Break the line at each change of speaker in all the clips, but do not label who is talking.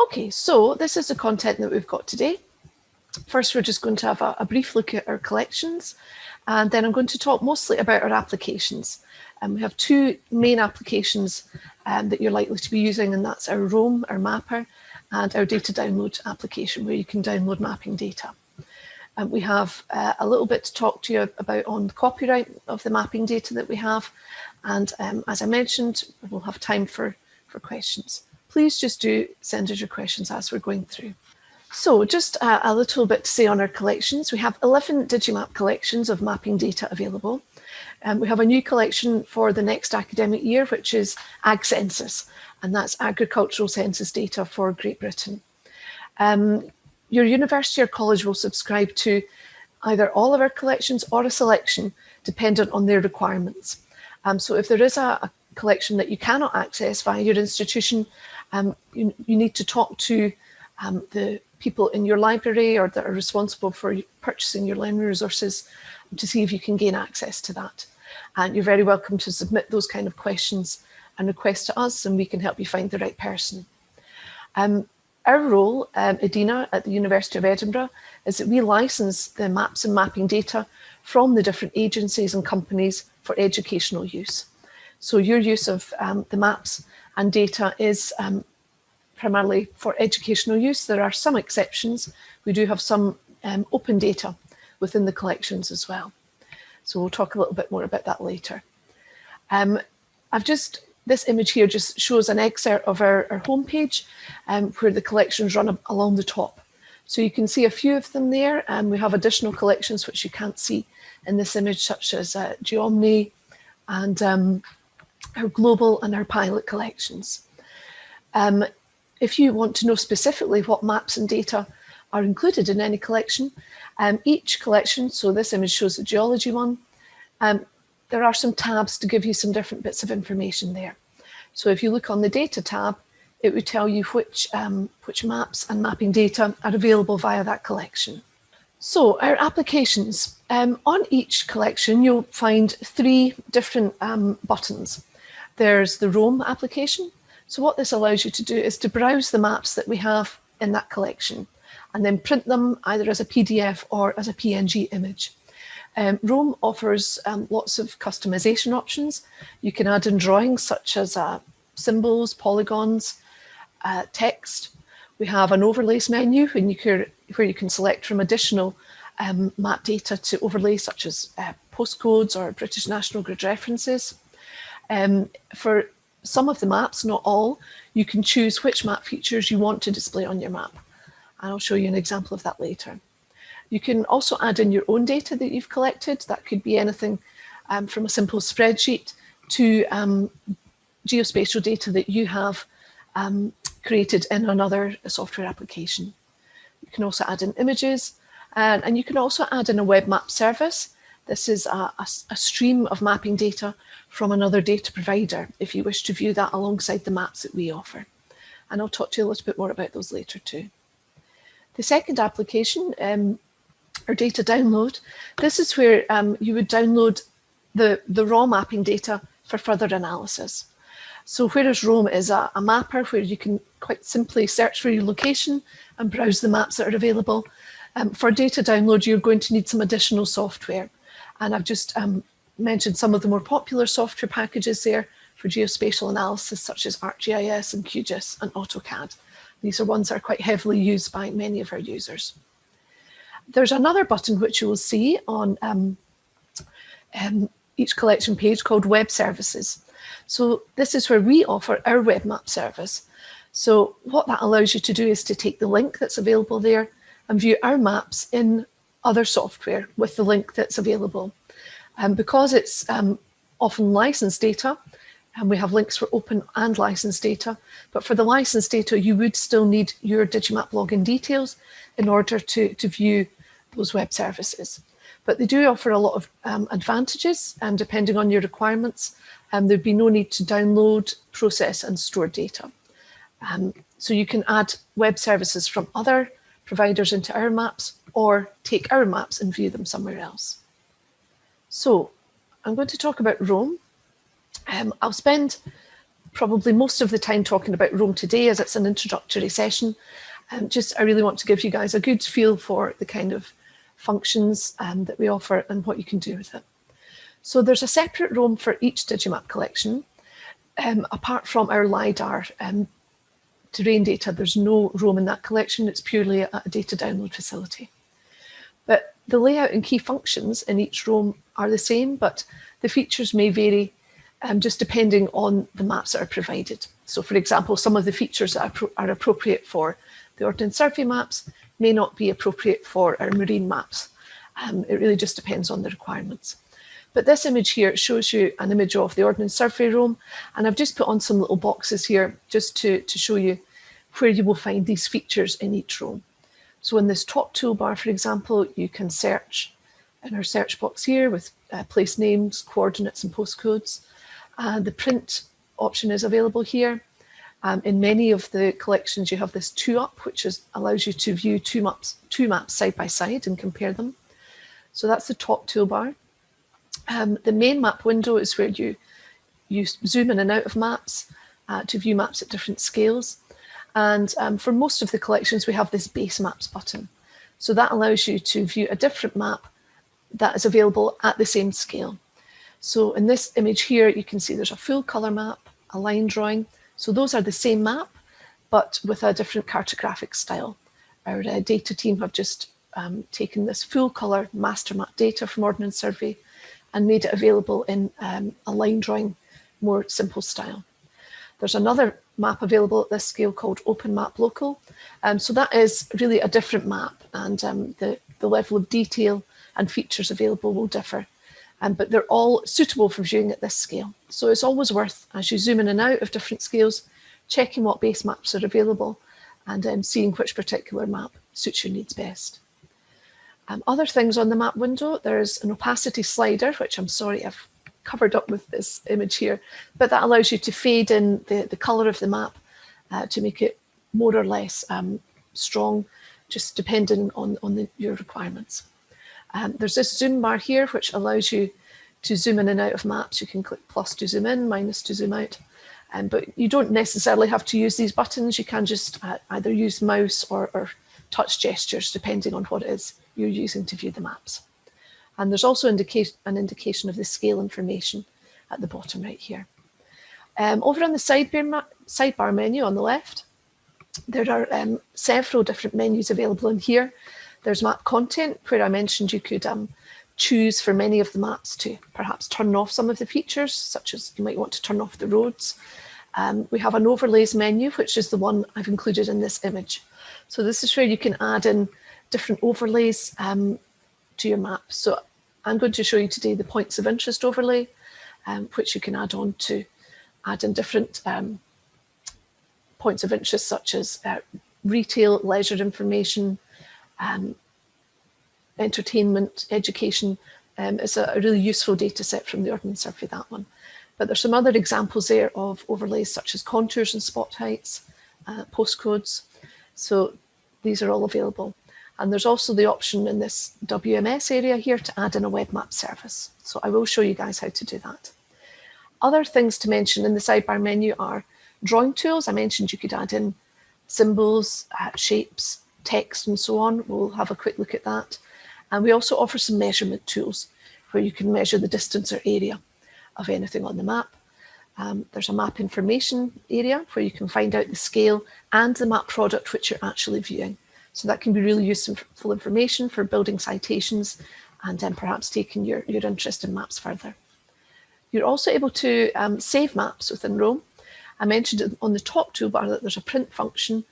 Okay, so this is the content that we've got today. First, we're just going to have a, a brief look at our collections, and then I'm going to talk mostly about our applications. And um, we have two main applications um, that you're likely to be using, and that's our Roam, our mapper, and our data download application, where you can download mapping data. Um, we have uh, a little bit to talk to you about on the copyright of the mapping data that we have. And um, as I mentioned, we'll have time for, for questions please just do send us your questions as we're going through. So just a, a little bit to say on our collections. We have 11 Digimap collections of mapping data available. Um, we have a new collection for the next academic year, which is Ag Census, and that's agricultural census data for Great Britain. Um, your university or college will subscribe to either all of our collections or a selection dependent on their requirements. Um, so if there is a, a collection that you cannot access via your institution, um, you, you need to talk to um, the people in your library or that are responsible for purchasing your learning resources to see if you can gain access to that. And you're very welcome to submit those kind of questions and requests to us and we can help you find the right person. Um, our role, um, EDINA at the University of Edinburgh, is that we license the maps and mapping data from the different agencies and companies for educational use. So your use of um, the maps and data is um, primarily for educational use. There are some exceptions. We do have some um, open data within the collections as well. So we'll talk a little bit more about that later. Um, I've just, this image here just shows an excerpt of our, our homepage um, where the collections run along the top. So you can see a few of them there and we have additional collections which you can't see in this image such as uh, Geomni and um, our global and our pilot collections. Um, if you want to know specifically what maps and data are included in any collection, um, each collection, so this image shows the geology one, um, there are some tabs to give you some different bits of information there. So if you look on the data tab, it would tell you which, um, which maps and mapping data are available via that collection. So our applications, um, on each collection, you'll find three different um, buttons. There's the Roam application. So what this allows you to do is to browse the maps that we have in that collection and then print them either as a PDF or as a PNG image. Um, Roam offers um, lots of customization options. You can add in drawings such as uh, symbols, polygons, uh, text. We have an overlays menu you can, where you can select from additional um, map data to overlay such as uh, postcodes or British National Grid references. Um, for some of the maps, not all, you can choose which map features you want to display on your map. And I'll show you an example of that later. You can also add in your own data that you've collected. That could be anything um, from a simple spreadsheet to um, geospatial data that you have um, created in another software application. You can also add in images and, and you can also add in a web map service. This is a, a, a stream of mapping data from another data provider if you wish to view that alongside the maps that we offer. And I'll talk to you a little bit more about those later too. The second application, um, or data download, this is where um, you would download the, the raw mapping data for further analysis. So whereas Roam is a, a mapper where you can quite simply search for your location and browse the maps that are available, um, for data download, you're going to need some additional software. And I've just um, mentioned some of the more popular software packages there for geospatial analysis, such as ArcGIS and QGIS and AutoCAD. These are ones that are quite heavily used by many of our users. There's another button which you will see on um, um, each collection page called Web Services. So this is where we offer our web map service. So what that allows you to do is to take the link that's available there and view our maps in other software with the link that's available. And because it's um, often licensed data, and we have links for open and licensed data, but for the licensed data, you would still need your Digimap login details in order to, to view those web services. But they do offer a lot of um, advantages, and depending on your requirements, um, there'd be no need to download, process and store data. Um, so you can add web services from other providers into our maps or take our maps and view them somewhere else. So I'm going to talk about Roam. Um, I'll spend probably most of the time talking about Roam today as it's an introductory session. Um, just I really want to give you guys a good feel for the kind of functions um, that we offer and what you can do with it. So there's a separate Roam for each Digimap collection. Um, apart from our LiDAR um, terrain data, there's no Roam in that collection. It's purely a, a data download facility. But the layout and key functions in each Roam are the same, but the features may vary um, just depending on the maps that are provided. So for example, some of the features that are, are appropriate for the Ordnance Survey maps may not be appropriate for our marine maps. Um, it really just depends on the requirements. But this image here shows you an image of the Ordnance Survey Roam, and I've just put on some little boxes here just to, to show you where you will find these features in each Roam. So in this top toolbar, for example, you can search in our search box here with uh, place names, coordinates and postcodes. Uh, the print option is available here. Um, in many of the collections, you have this two up, which is, allows you to view two maps, two maps side by side and compare them. So that's the top toolbar. Um, the main map window is where you, you zoom in and out of maps uh, to view maps at different scales. And um, for most of the collections, we have this base maps button. So that allows you to view a different map that is available at the same scale. So in this image here, you can see there's a full color map, a line drawing, so those are the same map, but with a different cartographic style. Our uh, data team have just um, taken this full colour master map data from Ordnance Survey and made it available in um, a line drawing, more simple style. There's another map available at this scale called Open Map Local. Um, so that is really a different map and um, the, the level of detail and features available will differ um, but they're all suitable for viewing at this scale. So it's always worth, as you zoom in and out of different scales, checking what base maps are available and um, seeing which particular map suits your needs best. Um, other things on the map window, there's an opacity slider, which I'm sorry I've covered up with this image here, but that allows you to fade in the, the colour of the map uh, to make it more or less um, strong, just depending on, on the, your requirements. Um, there's this zoom bar here, which allows you to zoom in and out of maps. You can click plus to zoom in, minus to zoom out. Um, but you don't necessarily have to use these buttons. You can just uh, either use mouse or, or touch gestures, depending on what it is you're using to view the maps. And there's also an indication of the scale information at the bottom right here. Um, over on the sidebar, sidebar menu on the left, there are um, several different menus available in here. There's map content where I mentioned you could um, choose for many of the maps to perhaps turn off some of the features, such as you might want to turn off the roads. Um, we have an overlays menu, which is the one I've included in this image. So this is where you can add in different overlays um, to your map. So I'm going to show you today the points of interest overlay, um, which you can add on to add in different um, points of interest, such as uh, retail, leisure information, um, entertainment, education. Um, a, a, really useful data set from the Ordnance Survey, that one. But there's some other examples there of overlays such as contours and spot heights, uh, postcodes. So these are all available. And there's also the option in this WMS area here to add in a web map service. So I will show you guys how to do that. Other things to mention in the sidebar menu are drawing tools. I mentioned you could add in symbols, uh, shapes, text and so on. We'll have a quick look at that. And we also offer some measurement tools where you can measure the distance or area of anything on the map. Um, there's a map information area where you can find out the scale and the map product which you're actually viewing. So that can be really useful information for building citations and then perhaps taking your, your interest in maps further. You're also able to um, save maps within Roam. I mentioned on the top toolbar that there's a print function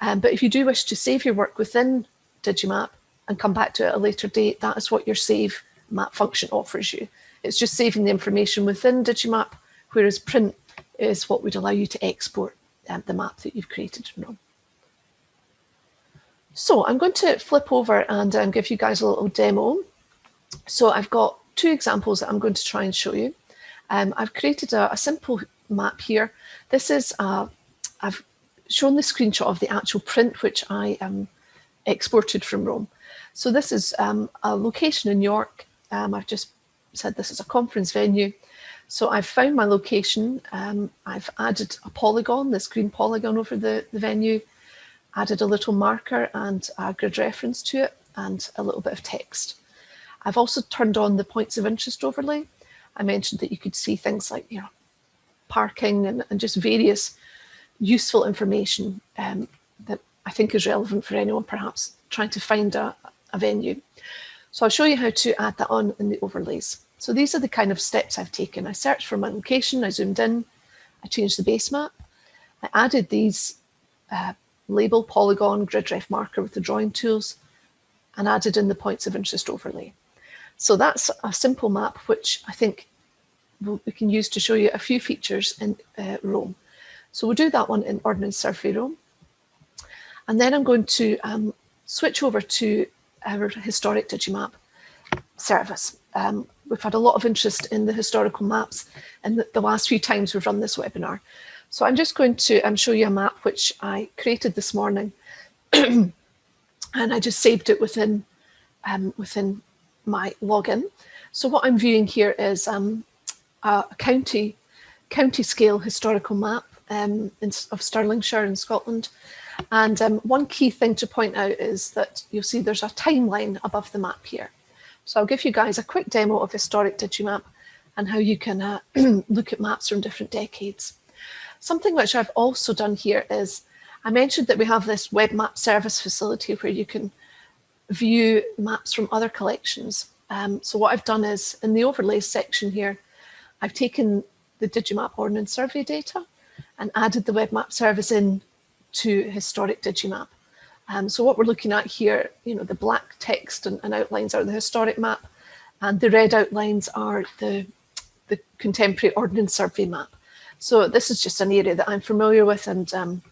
um, but if you do wish to save your work within Digimap and come back to it at a later date, that is what your save map function offers you. It's just saving the information within Digimap, whereas print is what would allow you to export um, the map that you've created from So I'm going to flip over and um, give you guys a little demo. So I've got two examples that I'm going to try and show you. Um, I've created a, a, simple map here. This is, uh, I've shown the screenshot of the actual print which I um, exported from Roam. So this is um, a location in York. Um, I've just said this is a conference venue. So I've found my location. Um, I've added a polygon, this green polygon over the, the venue, added a little marker and a grid reference to it and a little bit of text. I've also turned on the points of interest overlay. I mentioned that you could see things like, you know, parking and, and just various useful information um, that I think is relevant for anyone perhaps trying to find a, a venue. So I'll show you how to add that on in the overlays. So these are the kind of steps I've taken. I searched for my location, I zoomed in, I changed the base map, I added these uh, label, polygon, grid ref marker with the drawing tools, and added in the points of interest overlay. So that's a simple map, which I think we can use to show you a few features in uh, Roam. So we'll do that one in Ordnance Survey Roam. And then I'm going to um, switch over to our historic Digimap service. Um, we've had a lot of interest in the historical maps in the, the, last few times we've run this webinar. So I'm just going to um, show you a map which I created this morning and I just saved it within, um, within my login. So what I'm viewing here is um, a county, county scale historical map um, in, of Stirlingshire in Scotland. And um, one key thing to point out is that you'll see there's a timeline above the map here. So I'll give you guys a quick demo of Historic Digimap and how you can uh, look at maps from different decades. Something which I've also done here is, I mentioned that we have this web map service facility where you can view maps from other collections. Um, so what I've done is, in the overlays section here, I've taken the Digimap Ordnance Survey data and added the web map service in to historic Digimap. Um, so what we're looking at here, you know, the black text and, and, outlines are the historic map, and the red outlines are the, the contemporary Ordnance Survey map. So this is just an area that I'm familiar with, and um,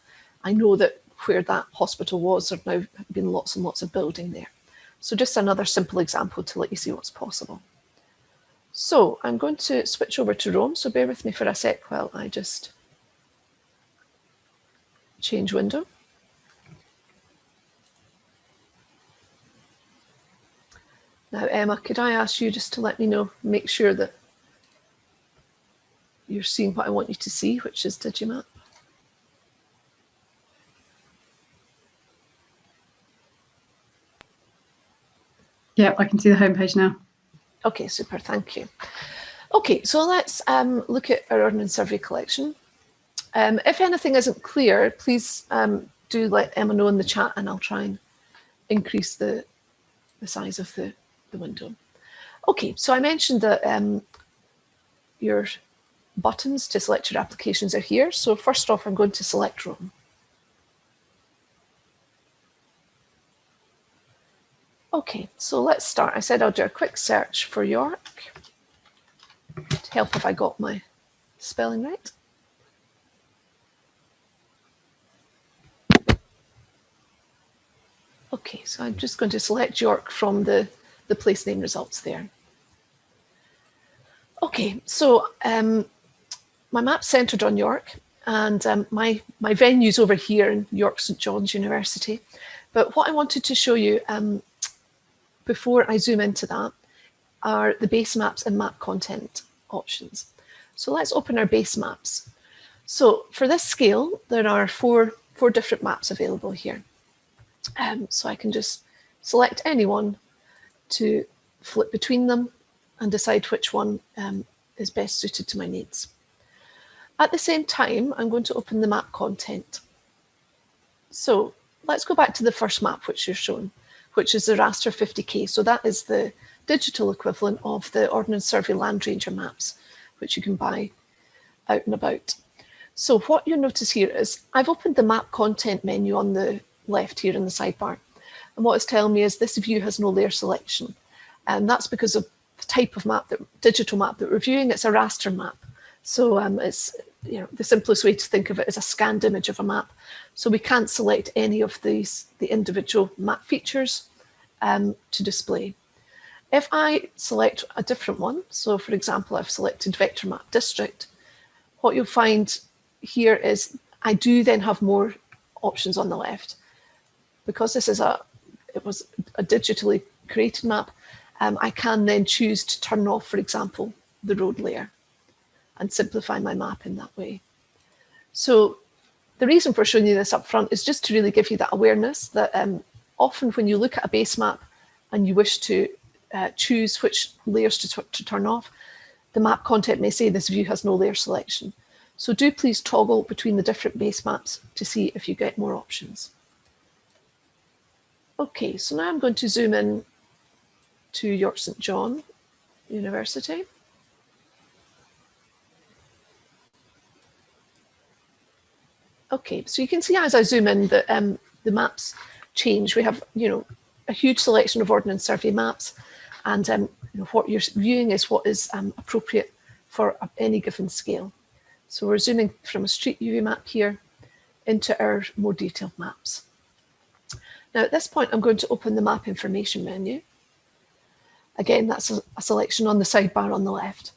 I know that where that hospital was, there have now been lots and lots of building there. So just another simple example to let you see what's possible. So I'm going to switch over to Roam, so bear with me for a sec while I just change window. Now, Emma, could I ask you just to let me know, make sure that you're seeing what I want you to see, which is Digimap?
Yeah, I can see the homepage now.
Okay, super, thank you. Okay, so let's um, look at our Ordnance Survey collection. Um, if anything isn't clear, please um, do let Emma know in the chat and I'll try and increase the, the size of the, the window. Okay, so I mentioned that um, your buttons to select your applications are here. So first off, I'm going to select Roam. Okay, so let's start. I said I'll do a quick search for York to help if I got my spelling right. Okay, so I'm just going to select York from the, the place name results there. Okay, so um, my map's centered on York and um, my, my venue's over here in York St John's University. But what I wanted to show you um, before I zoom into that are the base maps and map content options. So let's open our base maps. So for this scale, there are four, four different maps available here. Um, so I can just select any one to flip between them and decide which one um, is best suited to my needs. At the same time, I'm going to open the map content. So let's go back to the first map which you're shown, which is the raster 50K. So that is the digital equivalent of the Ordnance Survey Landranger maps, which you can buy out and about. So what you'll notice here is I've opened the map content menu on the left here in the sidebar. And what it's telling me is this view has no layer selection. And that's because of the type of map, that digital map that we're viewing, it's a raster map. So um, it's, you know, the simplest way to think of it is a scanned image of a map. So we can't select any of these, the individual map features um, to display. If I select a different one, so for example, I've selected vector map district, what you'll find here is I do then have more options on the left because this is a, it was a digitally created map, um, I can then choose to turn off, for example, the road layer. And simplify my map in that way. So the reason for showing you this up front is just to really give you that awareness that um, often when you look at a base map and you wish to uh, choose which layers to, to turn off, the map content may say this view has no layer selection. So do please toggle between the different base maps to see if you get more options. Okay, so now I'm going to zoom in to York St John University. Okay, so you can see as I zoom in that um, the maps change. We have, you know, a huge selection of Ordnance Survey maps and um, you know, what you're viewing is what is um, appropriate for any given scale. So we're zooming from a street view map here into our more detailed maps. Now at this point, I'm going to open the map information menu. Again, that's a, a selection on the sidebar on the left.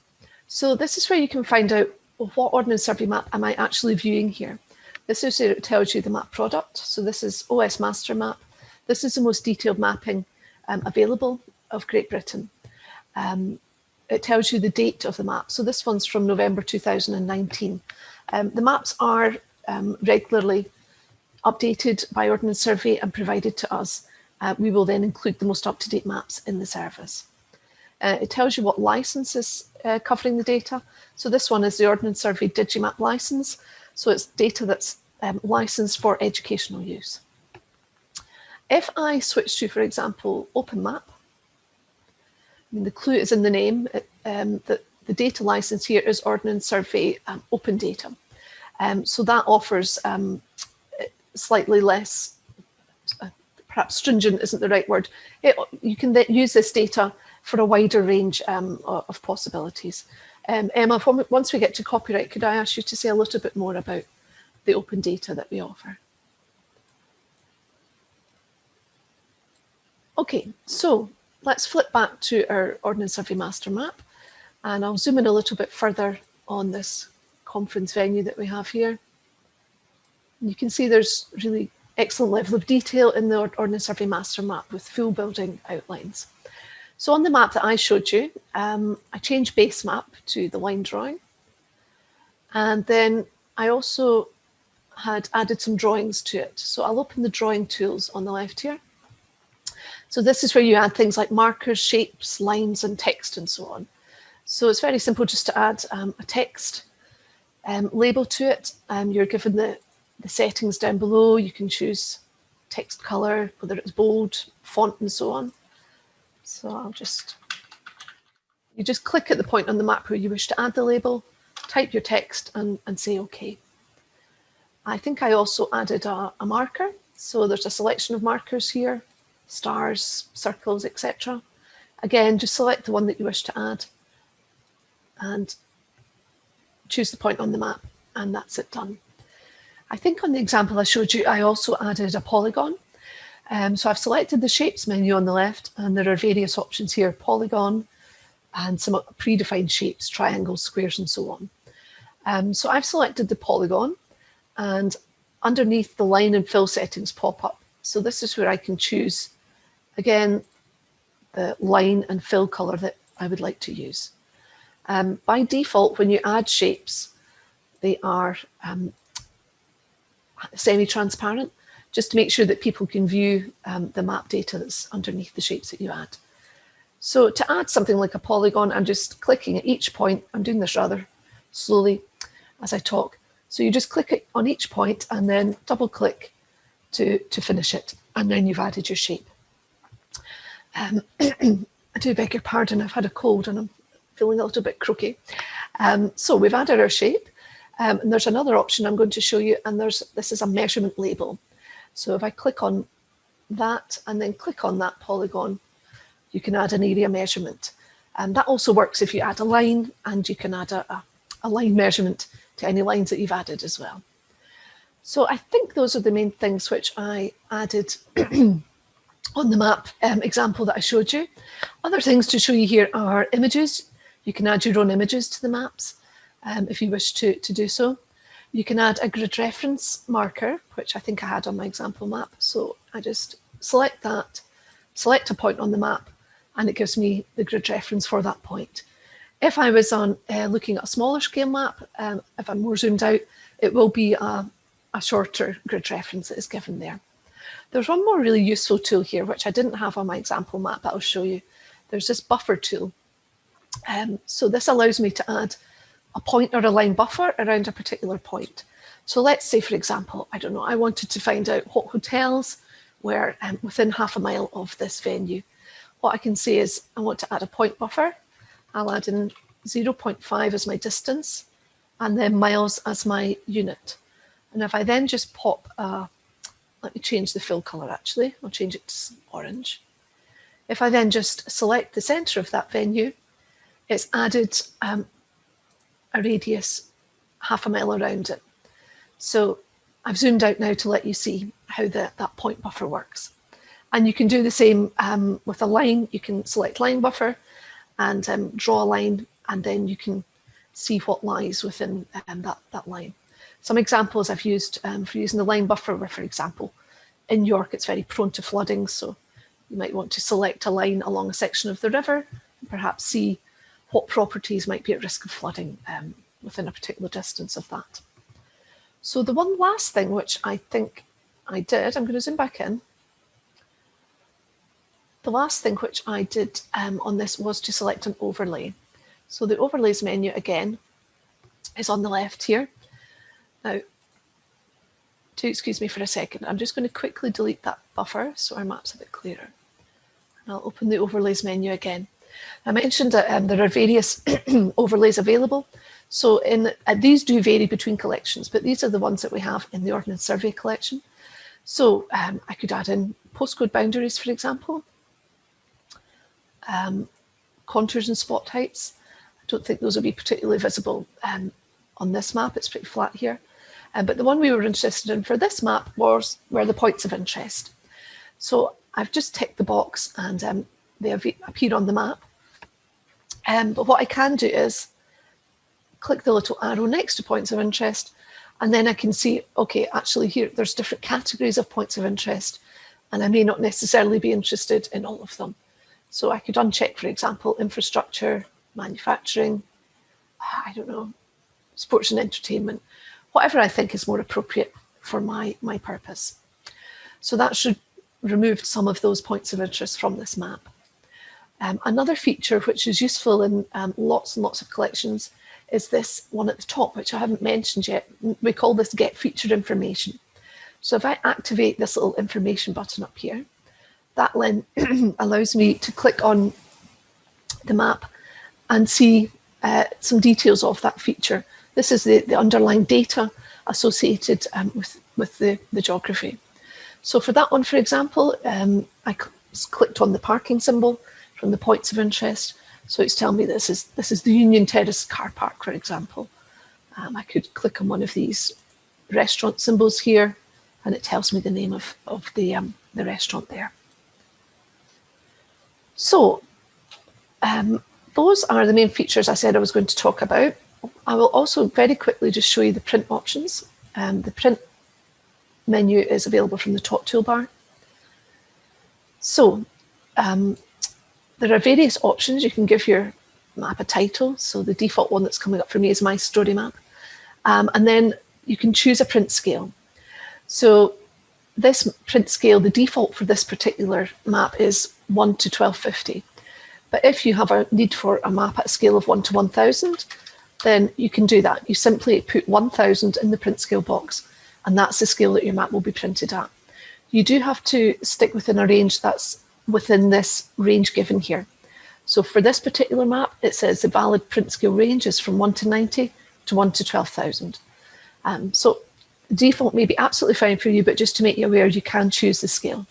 So this is where you can find out well, what Ordnance Survey map am I actually viewing here. This is it tells you the map product. So this is OS Master Map. This is the most detailed mapping um, available of Great Britain. Um, it tells you the date of the map. So this one's from November 2019. Um, the maps are um, regularly updated by Ordnance Survey and provided to us. Uh, we will then include the most up-to-date maps in the service. Uh, it tells you what license is uh, covering the data. So this one is the Ordnance Survey Digimap license. So it's data that's um, licensed for educational use. If I switch to, for example, OpenMap, I mean, the clue is in the name, um, that the data license here is Ordnance Survey um, Open Data. Um, so that offers um, slightly less, uh, perhaps stringent isn't the right word. It, you can use this data for a wider range um, of possibilities. Um, Emma, once we get to copyright, could I ask you to say a little bit more about the open data that we offer? Okay, so let's flip back to our Ordnance Survey Master Map and I'll zoom in a little bit further on this conference venue that we have here. You can see there's really excellent level of detail in the Ordnance Survey Master Map with full building outlines. So on the map that I showed you, um, I changed base map to the line drawing. And then I also had added some drawings to it. So I'll open the drawing tools on the left here. So this is where you add things like markers, shapes, lines and text and so on. So it's very simple just to add um, a text um, label to it. Um, you're given the, the settings down below. You can choose text color, whether it's bold, font and so on. So I'll just, you just click at the point on the map where you wish to add the label, type your text and, and say OK. I think I also added a, a marker. So there's a selection of markers here stars, circles, etc. Again, just select the one that you wish to add and choose the point on the map and that's it done. I think on the example I showed you, I also added a polygon. Um, so I've selected the shapes menu on the left and there are various options here, polygon and some predefined shapes, triangles, squares and so on. Um, so I've selected the polygon and underneath the line and fill settings pop up. So this is where I can choose Again, the line and fill color that I would like to use. Um, by default, when you add shapes, they are um, semi-transparent, just to make sure that people can view um, the map data that's underneath the shapes that you add. So to add something like a polygon, I'm just clicking at each point. I'm doing this rather slowly as I talk. So you just click it on each point and then double click to, to finish it. And then you've added your shape. Um, I do beg your pardon, I've had a cold and I'm feeling a little bit croaky. Um, so we've added our shape um, and there's another option I'm going to show you and there's this is a measurement label. So if I click on that and then click on that polygon, you can add an area measurement. And that also works if you add a line and you can add a, a, a line measurement to any lines that you've added as well. So I think those are the main things which I added on the map um, example that I showed you. Other things to show you here are images. You can add your own images to the maps um, if you wish to, to do so. You can add a grid reference marker, which I think I had on my example map. So I just select that, select a point on the map, and it gives me the grid reference for that point. If I was on uh, looking at a smaller scale map, um, if I'm more zoomed out, it will be a, a shorter grid reference that is given there. There's one more really useful tool here, which I didn't have on my example map, but I'll show you. There's this buffer tool. Um, so this allows me to add a point or a line buffer around a particular point. So let's say, for example, I don't know, I wanted to find out what hotels were um, within half a mile of this venue. What I can say is I want to add a point buffer. I'll add in 0.5 as my distance and then miles as my unit. And if I then just pop, uh, let me change the fill color actually, I'll change it to orange. If I then just select the center of that venue, it's added um, a radius half a mile around it. So I've zoomed out now to let you see how the, that point buffer works. And you can do the same um, with a line. You can select line buffer and um, draw a line, and then you can see what lies within um, that, that line. Some examples I've used um, for using the line buffer were, for example, in York, it's very prone to flooding. So you might want to select a line along a section of the river, and perhaps see what properties might be at risk of flooding um, within a particular distance of that. So the one last thing which I think I did, I'm going to zoom back in. The last thing which I did um, on this was to select an overlay. So the overlays menu again is on the left here. Now, do excuse me for a second, I'm just going to quickly delete that buffer so our map's a bit clearer. And I'll open the overlays menu again. I mentioned that um, there are various overlays available. So in uh, these do vary between collections, but these are the ones that we have in the Ordnance Survey collection. So um, I could add in postcode boundaries, for example, um, contours and spot heights. I don't think those will be particularly visible um, on this map. It's pretty flat here. Uh, but the one we were interested in for this map was where the points of interest. So I've just ticked the box and um, they appear on the map. Um, but what I can do is click the little arrow next to points of interest, and then I can see, okay, actually here, there's different categories of points of interest, and I may not necessarily be interested in all of them. So I could uncheck, for example, infrastructure, manufacturing, I don't know, sports and entertainment, whatever I think is more appropriate for my, my purpose. So that should remove some of those points of interest from this map. Um, another feature which is useful in um, lots and lots of collections is this one at the top, which I haven't mentioned yet. We call this get featured information. So if I activate this little information button up here, that then allows me to click on the map and see uh, some details of that feature. This is the, the underlying data associated um, with, with the, the geography. So for that one, for example, um, I clicked on the parking symbol from the points of interest. So it's telling me this is this is the Union Terrace car park, for example. Um, I could click on one of these restaurant symbols here, and it tells me the name of, of the, um, the restaurant there. So um, those are the main features I said I was going to talk about. I will also very quickly just show you the print options. Um, the print menu is available from the top toolbar. So um, there are various options. You can give your map a title. So the default one that's coming up for me is my story map. Um, and then you can choose a print scale. So this print scale, the default for this particular map is 1 to 1250. But if you have a need for a map at a scale of 1 to 1000, then you can do that. You simply put 1000 in the print scale box, and that's the scale that your map will be printed at. You do have to stick within a range that's within this range given here. So for this particular map, it says the valid print scale range is from 1 to 90 to 1 to 12,000. Um, so default may be absolutely fine for you, but just to make you aware, you can choose the scale.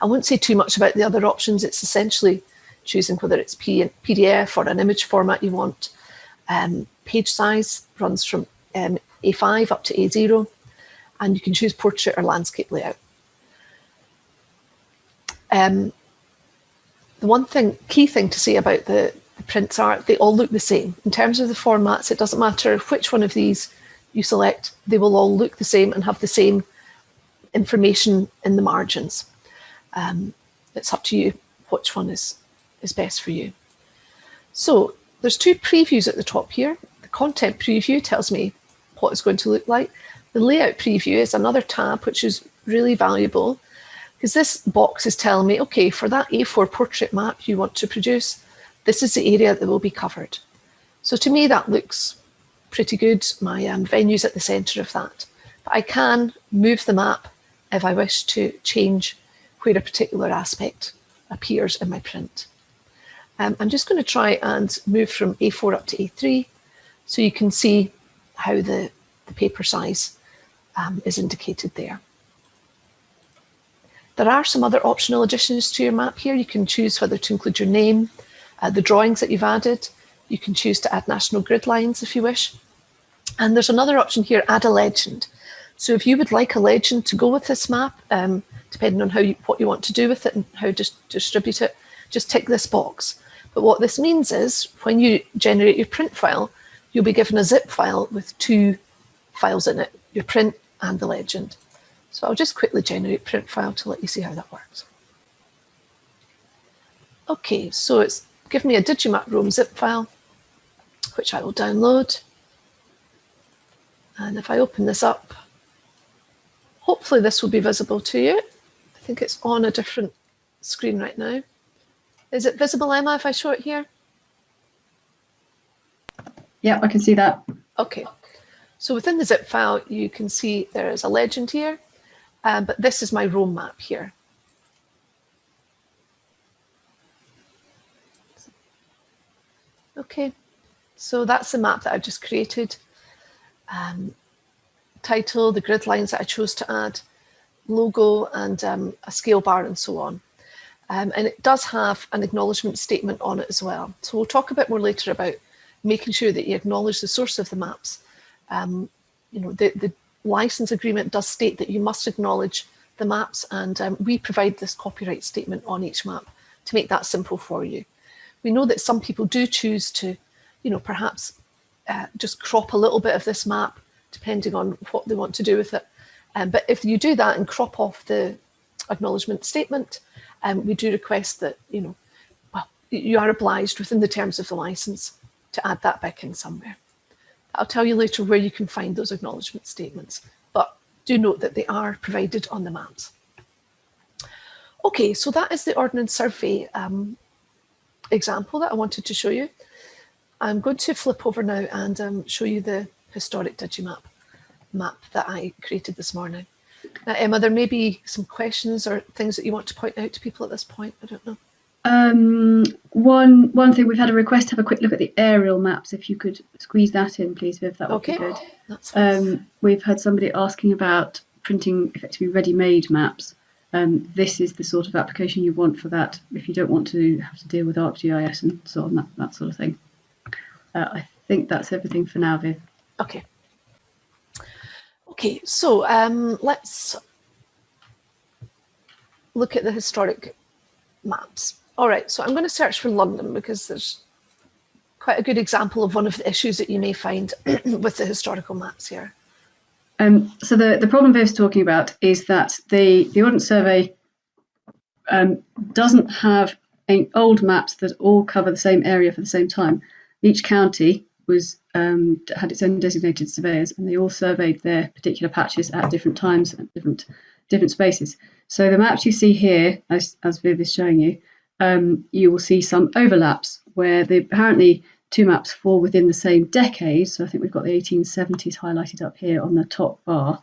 I won't say too much about the other options. It's essentially choosing whether it's PDF or an image format you want. Um, page size runs from um, A5 up to A0, and you can choose portrait or landscape layout. Um, the one thing, key thing to say about the, the prints are they all look the same. In terms of the formats, it doesn't matter which one of these you select, they will all look the same and have the same information in the margins. Um, it's up to you which one is, is best for you. So there's two previews at the top here. The content preview tells me what it's going to look like. The layout preview is another tab, which is really valuable because this box is telling me, okay, for that A4 portrait map you want to produce, this is the area that will be covered. So to me, that looks pretty good. My um, venue's at the centre of that. But I can move the map if I wish to change where a particular aspect appears in my print. Um, I'm just going to try and move from A4 up to A3 so you can see how the, the paper size um, is indicated there. There are some other optional additions to your map here. You can choose whether to include your name, uh, the drawings that you've added. You can choose to add national grid lines if you wish. And there's another option here, add a legend. So if you would like a legend to go with this map, um, depending on how you, what you want to do with it and how to distribute it, just tick this box. But what this means is when you generate your print file, you'll be given a zip file with two files in it, your print and the legend. So I'll just quickly generate print file to let you see how that works. Okay, so it's given me a Digimap Roam zip file, which I will download. And if I open this up, hopefully this will be visible to you. I think it's on a different screen right now. Is it visible, Emma, if I show it here?
Yeah, I can see that.
Okay. So within the zip file, you can see there is a legend here um, but this is my Roam map here. Okay, so that's the map that I've just created. Um, title, the grid lines that I chose to add, logo and um, a scale bar and so on. Um, and it does have an acknowledgement statement on it as well. So we'll talk a bit more later about making sure that you acknowledge the source of the maps. Um, you know, the, the license agreement does state that you must acknowledge the maps and um, we provide this copyright statement on each map to make that simple for you. We know that some people do choose to, you know, perhaps uh, just crop a little bit of this map depending on what they want to do with it. Um, but if you do that and crop off the acknowledgement statement, um, we do request that, you know, well, you are obliged within the terms of the license to add that back in somewhere. I'll tell you later where you can find those acknowledgement statements, but do note that they are provided on the maps. Okay, so that is the Ordnance Survey um, example that I wanted to show you. I'm going to flip over now and um, show you the historic Digimap map that I created this morning. Now, Emma, there may be some questions or things that you want to point out to people at this point. I don't know.
Um, one one thing we've had a request to have a quick look at the aerial maps. If you could squeeze that in, please, Viv, that would
okay.
be good.
That's um,
we've had somebody asking about printing effectively ready-made maps. Um, this is the sort of application you want for that if you don't want to have to deal with ArcGIS and so on, that, that sort of thing. Uh, I think that's everything for now, Viv.
Okay. Okay, so um, let's look at the historic maps. All right, so I'm going to search for London because there's quite a good example of one of the issues that you may find with the historical maps here.
Um, so the, the problem Viv's talking about is that the, the Ordnance Survey um, doesn't have old maps that all cover the same area for the same time. Each county was um, had its own designated surveyors and they all surveyed their particular patches at different times and different different spaces. So the maps you see here, as, as Viv is showing you, um, you will see some overlaps where the apparently two maps fall within the same decade. So I think we've got the 1870s highlighted up here on the top bar.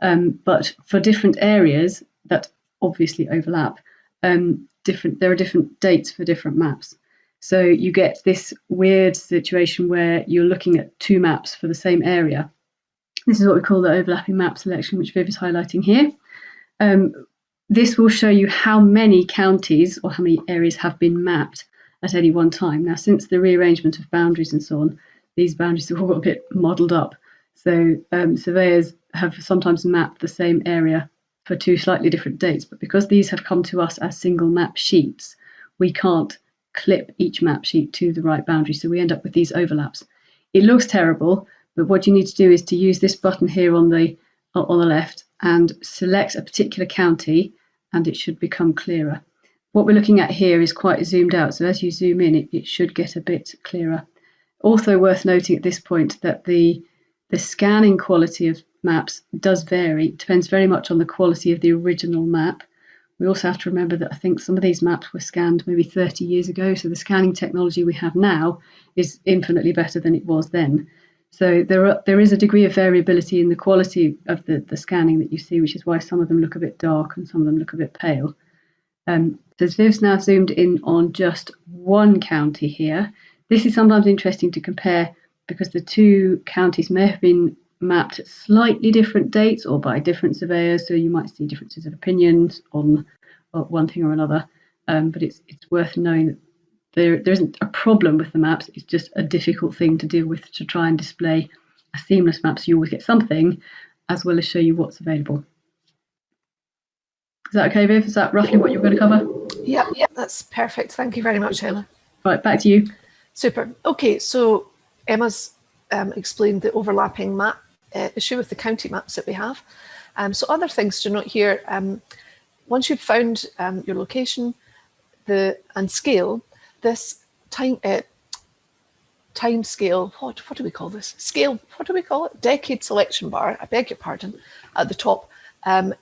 Um, but for different areas that obviously overlap, um, different there are different dates for different maps. So you get this weird situation where you're looking at two maps for the same area. This is what we call the overlapping map selection, which Viv is highlighting here. Um, this will show you how many counties or how many areas have been mapped at any one time. Now, since the rearrangement of boundaries and so on, these boundaries have all got a bit modelled up. So um, surveyors have sometimes mapped the same area for two slightly different dates, but because these have come to us as single map sheets, we can't clip each map sheet to the right boundary. So we end up with these overlaps. It looks terrible, but what you need to do is to use this button here on the on the left and select a particular county and it should become clearer. what we're looking at here is quite zoomed out. So as you zoom in, it, it should get a bit clearer. Also worth noting at this point that the, the scanning quality of maps does vary. It depends very much on the quality of the original map. We also have to remember that I think some of these maps were scanned maybe 30 years ago. So the scanning technology we have now is infinitely better than it was then. So there, are, there is a degree of variability in the quality of the, the scanning that you see, which is why some of them look a bit dark and some of them look a bit pale. Um, so Viv's now zoomed in on just one county here. This is sometimes interesting to compare because the two counties may have been mapped at slightly different dates or by different surveyors, so you might see differences of opinions on, on one thing or another. Um, but it's it's worth knowing that there there isn't a problem with the maps. It's just a difficult thing to deal with to try and display a seamless map, so you always get something, as well as show you what's available. Is that okay, Viv? Is that roughly what you're going to cover?
Yeah, yeah, that's perfect. Thank you very much, Ella.
Right, back to you.
Super. Okay, so Emma's um, explained the overlapping map uh, issue with the county maps that we have. Um, so other things to note here, um, once you've found um, your location the and scale, this time uh, time scale, what, what do we call this? Scale, what do we call it? Decade selection bar, I beg your pardon, at the top um,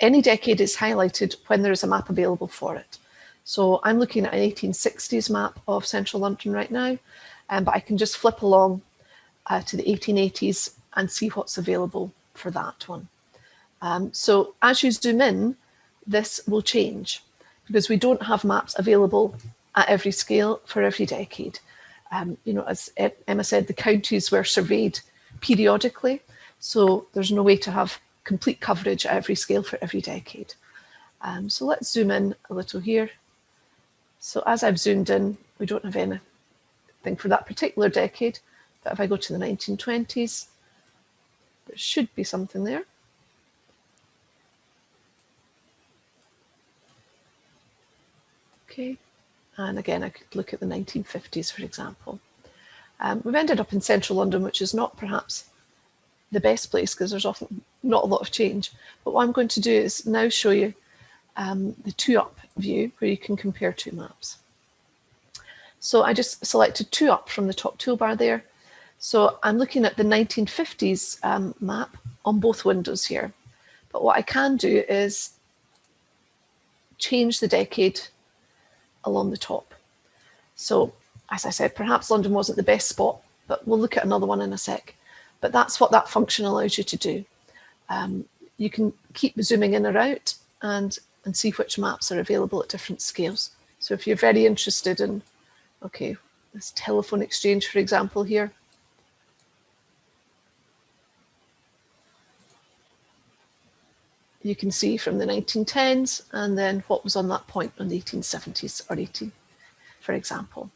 any decade is highlighted when there is a map available for it. So I'm looking at an 1860s map of central London right now, um, but I can just flip along uh, to the 1880s and see what's available for that one. Um, so as you zoom in, this will change because we don't have maps available at every scale for every decade. Um, you know, as Emma said, the counties were surveyed periodically, so there's no way to have complete coverage at every scale for every decade. Um, so let's zoom in a little here. So as I've zoomed in, we don't have anything for that particular decade, but if I go to the 1920s, there should be something there. Okay, and again, I could look at the 1950s, for example. Um, we've ended up in central London, which is not perhaps the best place because there's often not a lot of change. But what I'm going to do is now show you um, the two up view where you can compare two maps. So I just selected two up from the top toolbar there. So I'm looking at the 1950s um, map on both windows here. But what I can do is change the decade along the top. So as I said, perhaps London wasn't the best spot, but we'll look at another one in a sec. But that's what that function allows you to do. Um, you can keep zooming in or out and, and see which maps are available at different scales. So if you're very interested in, okay, this telephone exchange, for example, here, you can see from the 1910s and then what was on that point in the 1870s or 18, for example.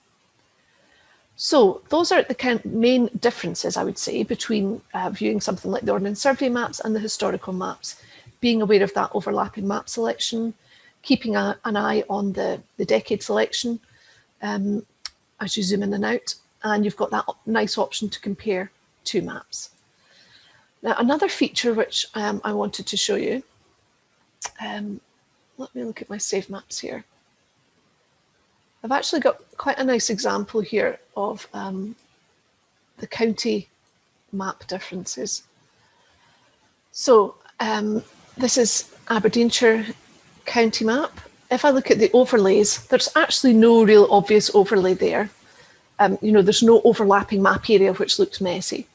So those are the main differences, I would say, between uh, viewing something like the Ordnance Survey maps and the historical maps, being aware of that overlapping map selection, keeping a, an eye on the, the decade selection um, as you zoom in and out, and you've got that nice option to compare two maps. Now, another feature which um, I wanted to show you, um, let me look at my save maps here. I've actually got quite a nice example here of um, the county map differences. So um, this is Aberdeenshire county map. If I look at the overlays, there's actually no real obvious overlay there. Um, you know, there's no overlapping map area which looks messy.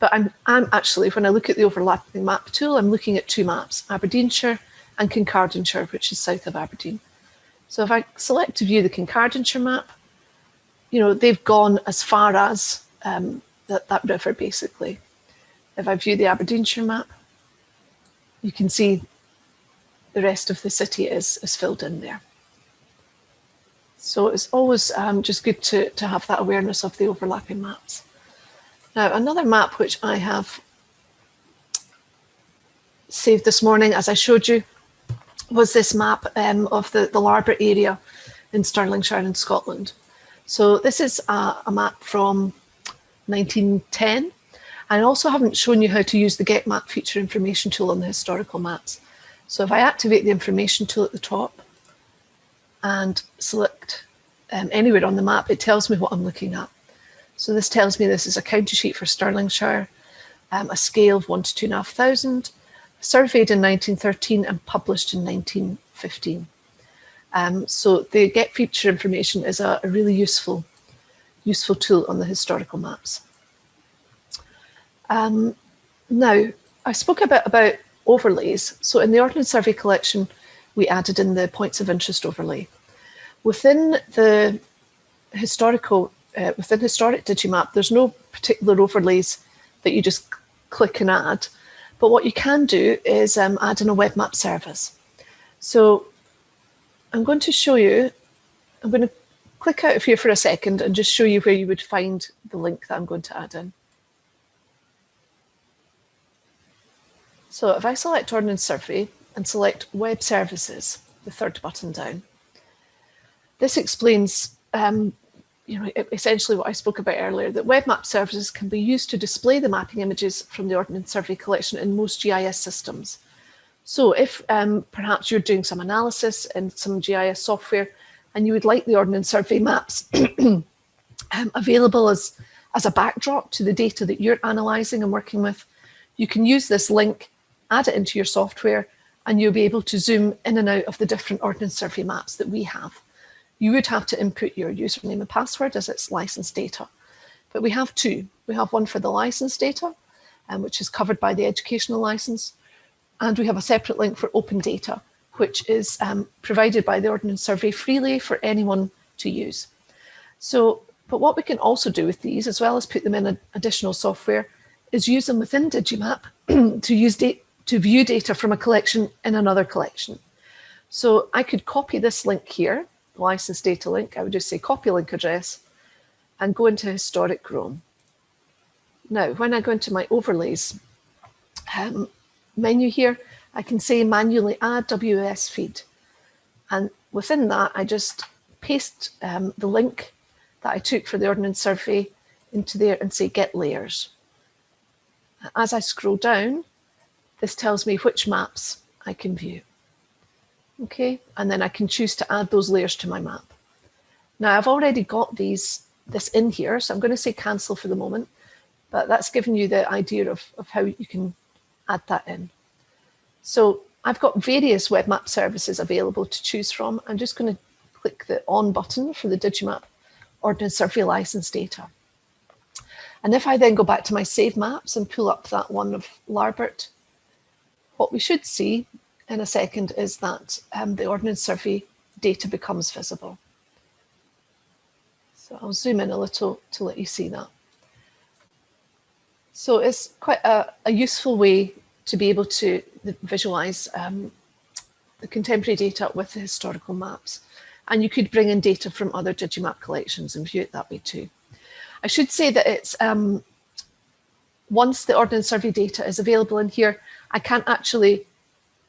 But I'm, I'm actually, when I look at the overlapping map tool, I'm looking at two maps, Aberdeenshire and Kincardineshire, which is south of Aberdeen. So if I select to view the Kincardineshire map, you know, they've gone as far as um, that, that river, basically. If I view the Aberdeenshire map, you can see the rest of the city is, is filled in there. So it's always um, just good to, to have that awareness of the overlapping maps. Now, another map which I have saved this morning, as I showed you, was this map um, of the, the Larbert area in Stirlingshire in Scotland. So this is a, a, map from 1910. I also haven't shown you how to use the Get Map feature information tool on the historical maps. So if I activate the information tool at the top and select um, anywhere on the map, it tells me what I'm looking at. So this tells me this is a county sheet for Stirlingshire, um, a scale of one to two and a half thousand, surveyed in 1913 and published in 1915. Um, so the get feature information is a, a, really useful, useful tool on the historical maps. Um, now, I spoke a bit about overlays. So in the Ordnance Survey collection, we added in the points of interest overlay. Within the historical, uh, within historic Digimap, there's no particular overlays that you just click and add. But what you can do is um, add in a web map service. So I'm going to show you, I'm going to click out of here for a second and just show you where you would find the link that I'm going to add in. So if I select Ordnance Survey and select Web Services, the third button down, this explains um, you know, essentially what I spoke about earlier, that web map services can be used to display the mapping images from the Ordnance Survey collection in most GIS systems. So if um, perhaps you're doing some analysis in some GIS software and you would like the Ordnance Survey maps um, available as, as a backdrop to the data that you're analysing and working with, you can use this link add it into your software, and you'll be able to zoom in and out of the different Ordnance Survey maps that we have. You would have to input your username and password as it's licensed data. But we have two. We have one for the licensed data, um, which is covered by the educational license, and we have a separate link for open data, which is um, provided by the Ordnance Survey freely for anyone to use. So, but what we can also do with these, as well as put them in additional software, is use them within Digimap to use to view data from a collection in another collection. So I could copy this link here, license data link. I would just say copy link address and go into historic Roam. Now, when I go into my overlays um, menu here, I can say manually add WMS feed. And within that, I just paste um, the link that I took for the Ordnance Survey into there and say get layers. As I scroll down, this tells me which maps I can view. Okay, and then I can choose to add those layers to my map. Now I've already got these this in here, so I'm going to say cancel for the moment, but that's giving you the idea of, of how you can add that in. So I've got various web map services available to choose from. I'm just going to click the on button for the Digimap Ordnance Survey license data. And if I then go back to my save maps and pull up that one of Larbert, what we should see in a second is that um, the Ordnance Survey data becomes visible. So I'll zoom in a little to let you see that. So it's quite a, a useful way to be able to visualize um, the contemporary data with the historical maps. And you could bring in data from other Digimap collections and view it that way too. I should say that it's um, once the Ordnance Survey data is available in here, I can't actually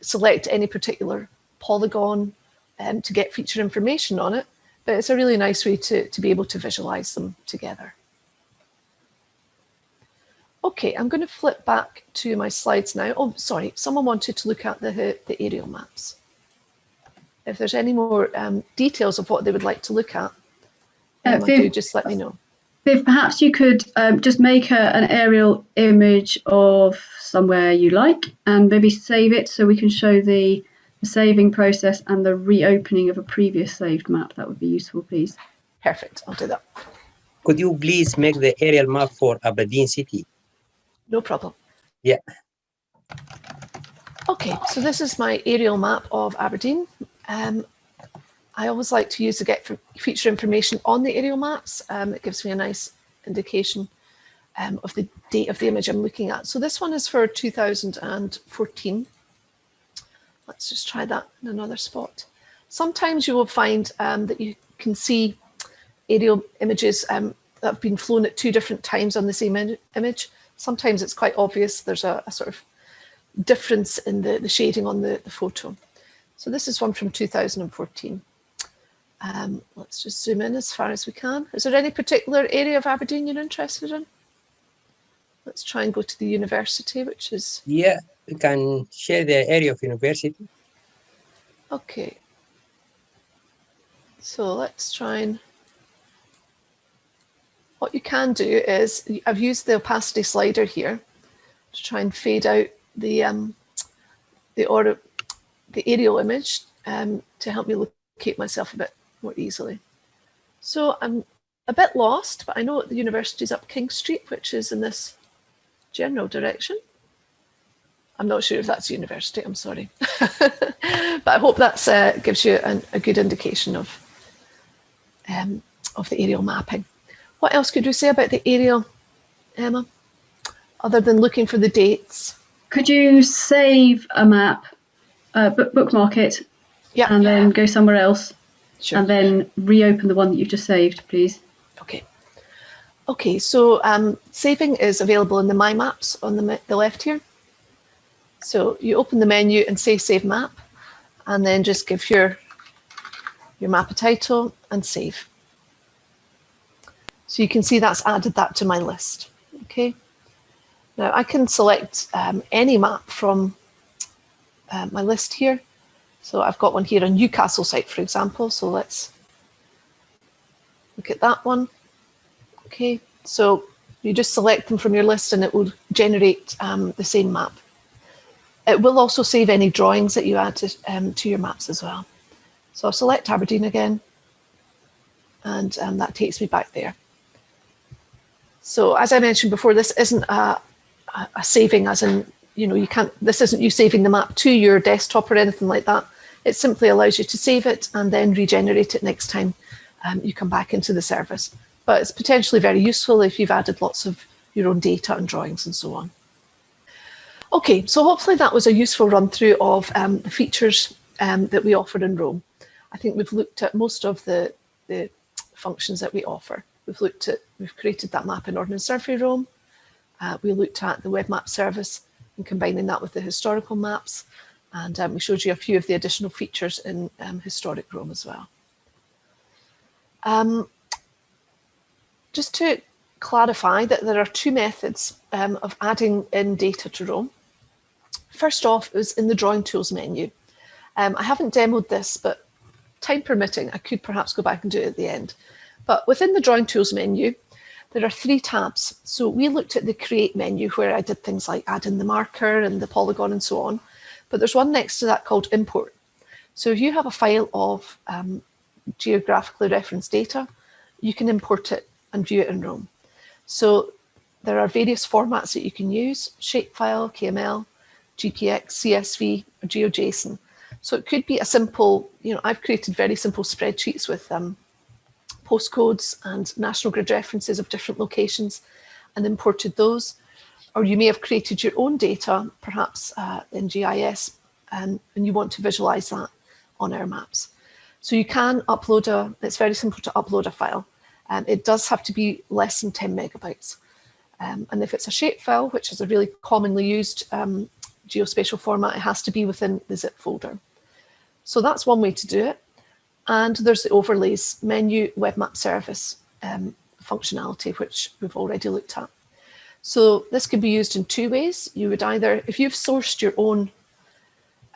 select any particular polygon um, to get feature information on it, but it's a really nice way to, to be able to visualize them together. Okay, I'm going to flip back to my slides now. Oh, sorry, someone wanted to look at the, the aerial maps. If there's any more um, details of what they would like to look at, um, uh, do just let me know.
Viv, perhaps you could um, just make a, an aerial image of somewhere you like and maybe save it so we can show the, the saving process and the reopening of a previous saved map. That would be useful, please.
Perfect, I'll do that.
Could you please make the aerial map for Aberdeen City?
No problem.
Yeah.
Okay, so this is my aerial map of Aberdeen. Um, I always like to use the get feature information on the aerial maps. Um, it gives me a nice indication um, of the date of the image I'm looking at. So this one is for 2014. Let's just try that in another spot. Sometimes you will find um, that you can see aerial images um, that have been flown at two different times on the same image. Sometimes it's quite obvious there's a, a sort of difference in the, the shading on the, the photo. So this is one from 2014. Um, let's just zoom in as far as we can. Is there any particular area of Aberdeen you're interested in? Let's try and go to the university, which is...
Yeah, we can share the area of university.
Okay. So let's try and, what you can do is, I've used the opacity slider here to try and fade out the um, the or the aerial image um, to help me locate myself a bit more easily. So I'm a bit lost, but I know the university's up King Street, which is in this general direction. I'm not sure if that's university, I'm sorry. but I hope that uh, gives you an, a good indication of, um, of the aerial mapping. What else could we say about the aerial, Emma, other than looking for the dates?
Could you save a map, uh, bookmark it,
yeah.
and then go somewhere else,
sure.
and then reopen the one that you've just saved, please?
Okay. Okay, so um, saving is available in the My Maps on the, the left here. So you open the menu and say Save Map, and then just give your, your map a title and save. So you can see that's added that to my list. Okay. Now I can select um, any map from uh, my list here. So I've got one here on Newcastle site, for example. So let's look at that one. Okay, so you just select them from your list and it will generate um, the same map. It will also save any drawings that you add to, um, to your maps as well. So I'll select Aberdeen again, and um, that takes me back there. So as I mentioned before, this isn't a, a saving as in, you know, you can't, this isn't you saving the map to your desktop or anything like that. It simply allows you to save it and then regenerate it next time um, you come back into the service. But it's potentially very useful if you've added lots of your own data and drawings and so on. Okay, so hopefully that was a useful run through of um, the features um, that we offer in Roam. I think we've looked at most of the, the functions that we offer. We've looked at, we've created that map in Ordnance Survey Roam. Uh, we looked at the web map service and combining that with the historical maps. And um, we showed you a few of the additional features in um, historic Roam as well. Um, just to clarify that there are two methods um, of adding in data to Roam. First off is in the drawing tools menu. Um, I haven't demoed this, but time permitting, I could perhaps go back and do it at the end. But within the drawing tools menu, there are three tabs. So we looked at the create menu where I did things like add in the marker and the polygon and so on. But there's one next to that called import. So if you have a file of um, geographically referenced data, you can import it and view it in Roam. So there are various formats that you can use, shapefile, KML, GPX, CSV, or GeoJSON. So it could be a simple, you know, I've created very simple spreadsheets with um, postcodes and national grid references of different locations and imported those. Or you may have created your own data, perhaps uh, in GIS, um, and you want to visualize that on our maps. So you can upload a, it's very simple to upload a file. Um, it does have to be less than 10 megabytes. Um, and if it's a shapefile, which is a really commonly used um, geospatial format, it has to be within the zip folder. So that's one way to do it. And there's the overlays menu web map service um, functionality, which we've already looked at. So this can be used in two ways. You would either, if you've sourced your own,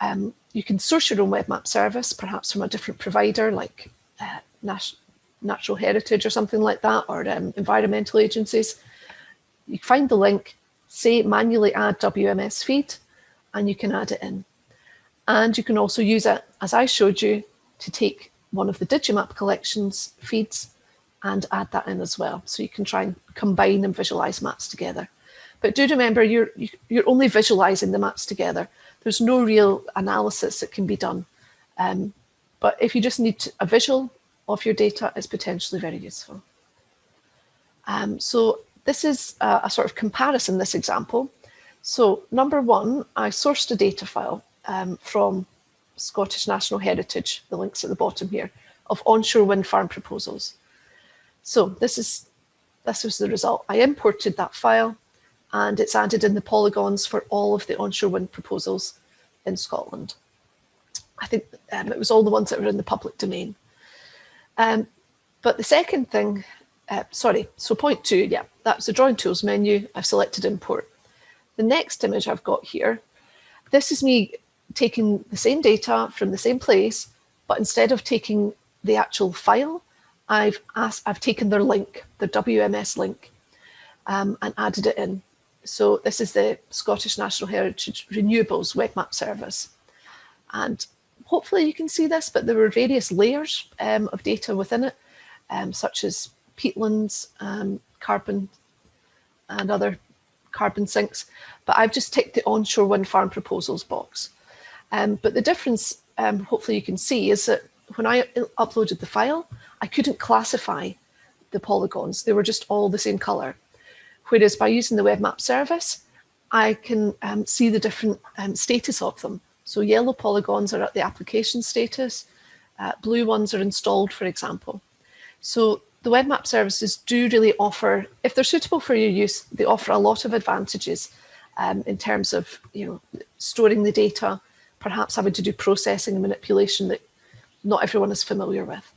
um, you can source your own web map service, perhaps from a different provider like uh, Natural Heritage or something like that, or um, environmental agencies. You find the link, say manually add WMS feed, and you can add it in. And you can also use it, as I showed you, to take one of the Digimap collections feeds and add that in as well. So you can try and combine and visualize maps together. But do remember, you're, you're only visualizing the maps together. There's no real analysis that can be done. Um, but if you just need a visual of your data, it's potentially very useful. Um, so this is a, a, sort of comparison, this example. So number one, I sourced a data file um, from Scottish Natural Heritage, the links at the bottom here, of onshore wind farm proposals. So this is this was the result. I imported that file and it's added in the polygons for all of the onshore wind proposals in Scotland. I think um, it was all the ones that were in the public domain. Um, but the second thing, uh, sorry, so point two, yeah, that's the drawing tools menu. I've selected import. The next image I've got here, this is me taking the same data from the same place, but instead of taking the actual file, I've asked, I've taken their link, the WMS link, um, and added it in. So this is the Scottish Natural Heritage Renewables web map service. And hopefully you can see this, but there were various layers um, of data within it, um, such as peatlands, um, carbon and other carbon sinks. But I've just ticked the onshore wind farm proposals box. Um, but the difference, um, hopefully you can see, is that when I uploaded the file, I couldn't classify the polygons. They were just all the same color. Whereas by using the web map service, I can um, see the different um, status of them. So yellow polygons are at the application status, uh, blue ones are installed, for example. So the web map services do really offer, if they're suitable for your use, they offer a lot of advantages um, in terms of you know storing the data, perhaps having to do processing and manipulation that not everyone is familiar with.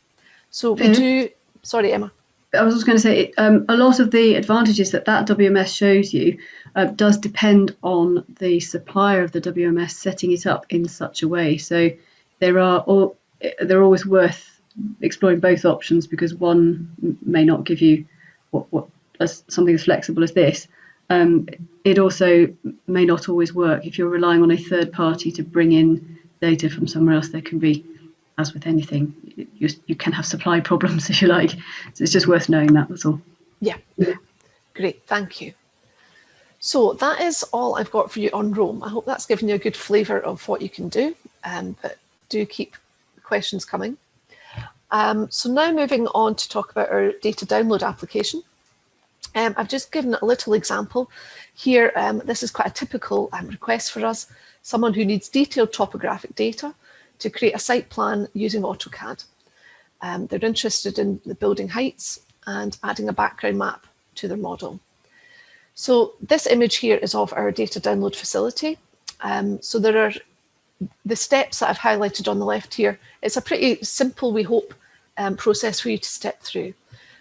So we mm -hmm. do, sorry, Emma.
I was just going to say, um, a lot of the advantages that that WMS shows you uh, does depend on the supplier of the WMS setting it up in such a way. So there are all, they're always worth exploring both options because one may not give you what, what as something as flexible as this. Um, it also may not always work if you're relying on a third party to bring in data from somewhere else. There can be as with anything, you, you can have supply problems if you like. So it's just worth knowing that, that's all.
Yeah, great, thank you. So that is all I've got for you on Roam. I hope that's given you a good flavour of what you can do, um, but do keep questions coming. Um, so now moving on to talk about our data download application. Um, I've just given a little example here. Um, this is quite a typical um, request for us. Someone who needs detailed topographic data to create a site plan using AutoCAD. Um, they're interested in the building heights and adding a background map to their model. So this image here is of our data download facility. Um, so there are the steps that I've highlighted on the left here. It's a pretty simple, we hope, um, process for you to step through.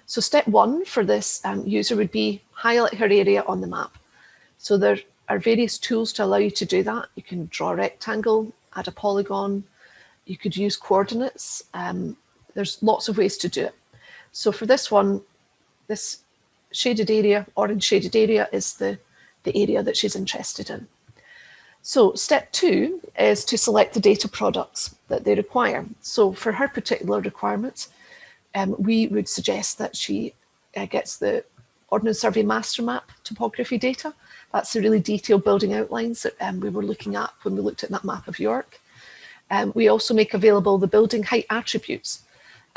So step one for this um, user would be highlight her area on the map. So there are various tools to allow you to do that. You can draw a rectangle, add a polygon, you could use coordinates. Um, there's lots of ways to do it. So for this one, this shaded area, orange shaded area is the, the area that she's interested in. So step two is to select the data products that they require. So for her particular requirements, um, we would suggest that she uh, gets the Ordnance Survey Master Map topography data. That's the really detailed building outlines that um, we were looking at when we looked at that map of York. Um, we also make available the building height attributes.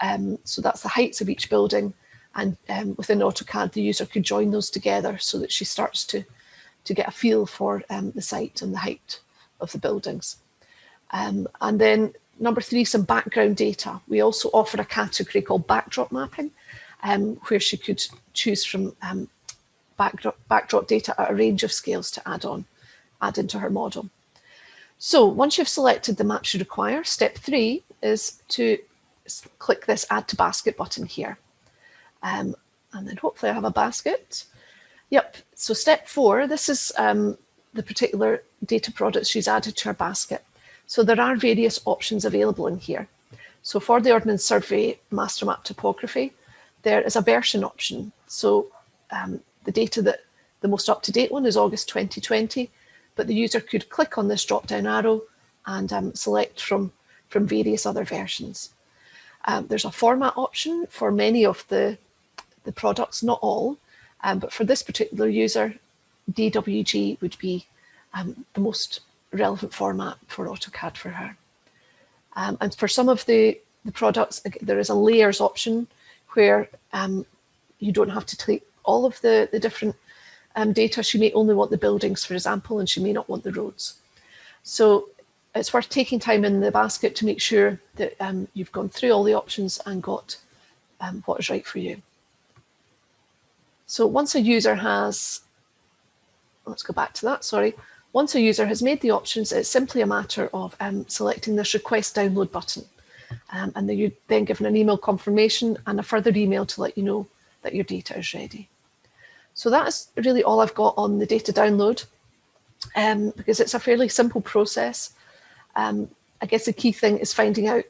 Um, so that's the heights of each building and um, within AutoCAD the user could join those together so that she starts to, to get a feel for um, the site and the height of the buildings. Um, and then number three, some background data. We also offer a category called backdrop mapping um, where she could choose from backdrop, backdrop data at a range of scales to add on, add into her model. So once you've selected the maps you require, step three is to click this add to basket button here. Um, and then hopefully I have a basket. Yep, so step four, this is um, the particular data products she's added to her basket. So there are various options available in here. So for the Ordnance Survey Master Map Topography, there is a version option. So um, the data that the most up-to-date one is August 2020, but the user could click on this drop down arrow and um, select from, from various other versions. Um, there's a format option for many of the, the products, not all, um, but for this particular user, DWG would be um, the most relevant format for AutoCAD for her. Um, and for some of the, the products, there is a layers option where um, you don't have to take all of the, the different um, data, she may only want the buildings, for example, and she may not want the roads. So it's worth taking time in the basket to make sure that um, you've gone through all the options and got um, what is right for you. So once a user has, let's go back to that, sorry. Once a user has made the options, it's simply a matter of um, selecting this request download button. Um, and then you're then given an email confirmation and a further email to let you know that your data is ready. So that's really all I've got on the data download um, because it's a fairly simple process. Um, I guess the key thing is finding out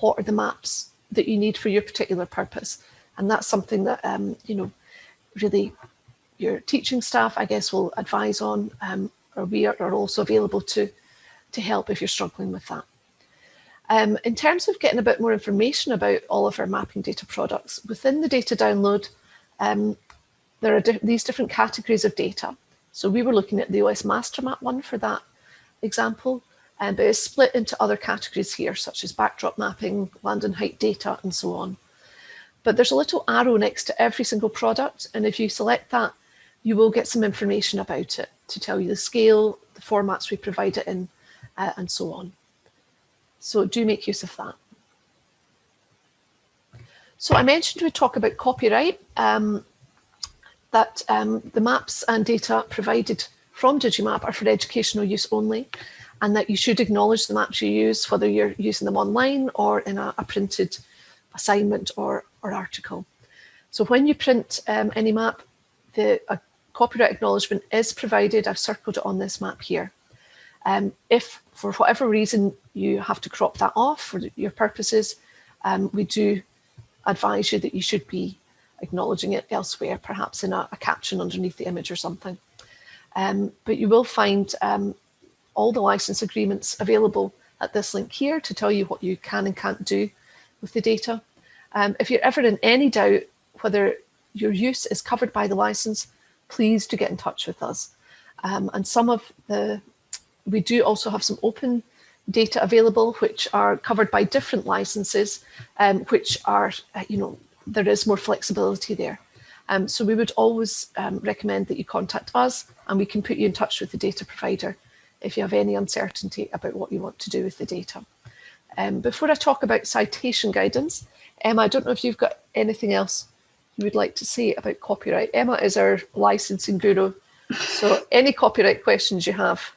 what are the maps that you need for your particular purpose. And that's something that, um, you know, really your teaching staff, I guess, will advise on, um, or we are, are, also available to, to help if you're struggling with that. Um, in terms of getting a bit more information about all of our mapping data products, within the data download, um, there are di these different categories of data. So we were looking at the OS master map one for that example, um, but it's split into other categories here, such as backdrop mapping, land and height data, and so on. But there's a little arrow next to every single product, and if you select that, you will get some information about it to tell you the scale, the formats we provide it in, uh, and so on. So do make use of that. So I mentioned we talk about copyright, um, that um, the maps and data provided from Digimap are for educational use only, and that you should acknowledge the maps you use, whether you're using them online or in a, a printed assignment or, or article. So when you print um, any map, the copyright acknowledgement is provided. I've circled it on this map here. Um, if for whatever reason you have to crop that off for your purposes, um, we do advise you that you should be acknowledging it elsewhere, perhaps in a, a caption underneath the image or something. Um, but you will find um, all the license agreements available at this link here to tell you what you can and can't do with the data. Um, if you're ever in any doubt whether your use is covered by the license, please do get in touch with us. Um, and some of the, we do also have some open data available, which are covered by different licenses, um, which are, uh, you know, there is more flexibility there. Um, so we would always um, recommend that you contact us and we can put you in touch with the data provider if you have any uncertainty about what you want to do with the data. Um, before I talk about citation guidance, Emma, I don't know if you've got anything else you would like to say about copyright. Emma is our licensing guru, so any copyright questions you have,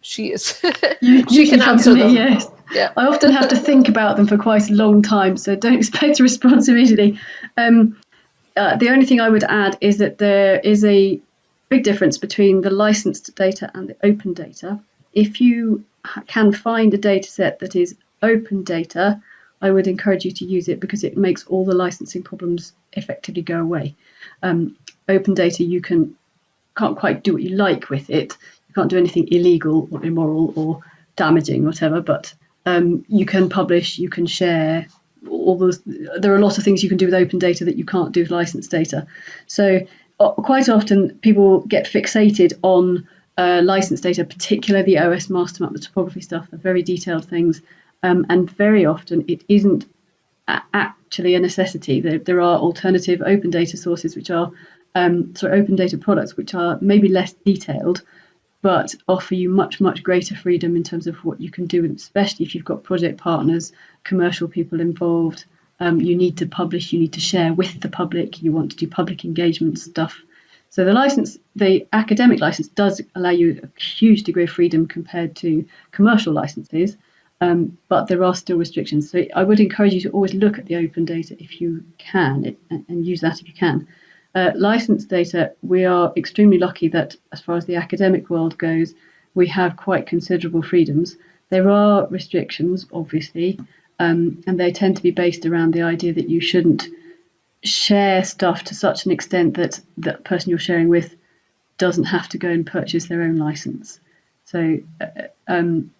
she is.
You, she you can, answer me, them. Yes. Yeah. I often have to think about them for quite a long time, so don't expect a response immediately. Um, uh, the only thing I would add is that there is a big difference between the licensed data and the open data. If you can find a data set that is open data, I would encourage you to use it because it makes all the licensing problems effectively go away. Um, open data, you can can't quite do what you like with it. You can't do anything illegal or immoral or damaging, whatever. But um, you can publish, you can share. All those. There are a lot of things you can do with open data that you can't do with licensed data. So uh, quite often people get fixated on uh, licensed data, particularly the OS master map, the topography stuff, the very detailed things, um, and very often it isn't actually a necessity. There, there, are alternative open data sources which are, um, sorry, open data products which are maybe less detailed, but offer you much, much greater freedom in terms of what you can do, especially if you've got project partners, commercial people involved. Um, you need to publish, you need to share with the public, you want to do public engagement stuff. So the license, the academic license does allow you a huge degree of freedom compared to commercial licenses um, but there are still restrictions. So I would encourage you to always look at the open data if you can and use that if you can. Uh, licensed data, we are extremely lucky that as far as the academic world goes, we have quite considerable freedoms. There are restrictions, obviously, um, and they tend to be based around the idea that you shouldn't share stuff to such an extent that the person you're sharing with doesn't have to go and purchase their own license. So uh, um,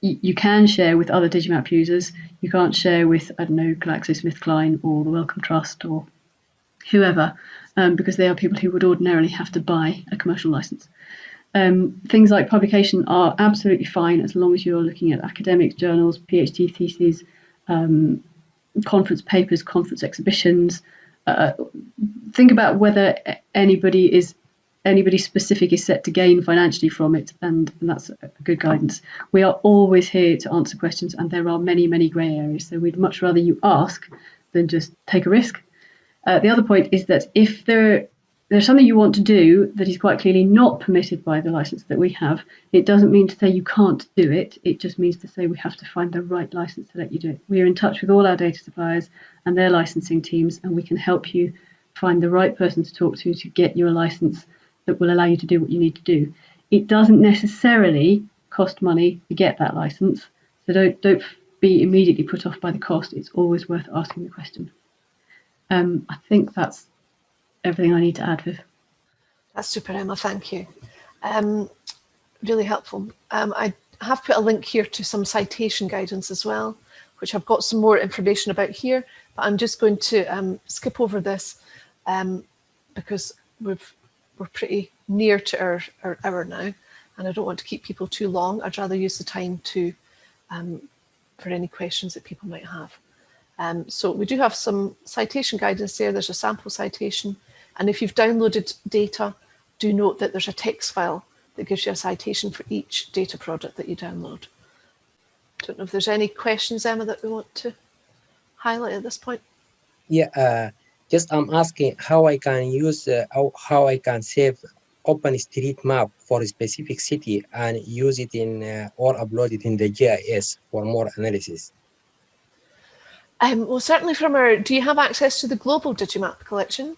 you, can share with other Digimap users. You can't share with, I don't know, GlaxoSmithKline or the Wellcome Trust or whoever, um, because they are people who would ordinarily have to buy a commercial license. Um, things like publication are absolutely fine as long as you're looking at academic journals, PhD theses, um, conference papers, conference exhibitions. Uh, think about whether anybody is anybody specific is set to gain financially from it, and, and that's good guidance. We are always here to answer questions, and there are many, many grey areas. So we'd much rather you ask than just take a risk. Uh, the other point is that if there there's something you want to do that is quite clearly not permitted by the license that we have, it doesn't mean to say you can't do it. It just means to say we have to find the right license to let you do it. We are in touch with all our data suppliers and their licensing teams, and we can help you find the right person to talk to to get your license that will allow you to do what you need to do. It doesn't necessarily cost money to get that license, so don't don't be immediately put off by the cost, it's always worth asking the question. Um, I think that's everything I need to add, Viv.
That's super, Emma. Thank you. Um, really helpful. Um, I have put a link here to some citation guidance as well, which I've got some more information about here, but I'm just going to um, skip over this um, because we've, we're pretty near to our, our hour now, and I don't want to keep people too long. I'd rather use the time to um, for any questions that people might have. Um, so we do have some citation guidance there. There's a sample citation. And if you've downloaded data, do note that there's a text file that gives you a citation for each data product that you download. Don't know if there's any questions, Emma, that we want to highlight at this point.
Yeah, uh, just I'm asking how I can use, uh, how, I can save OpenStreetMap for a specific city and use it in uh, or upload it in the GIS for more analysis.
Um, well, certainly from our, do you have access to the global Digimap collection?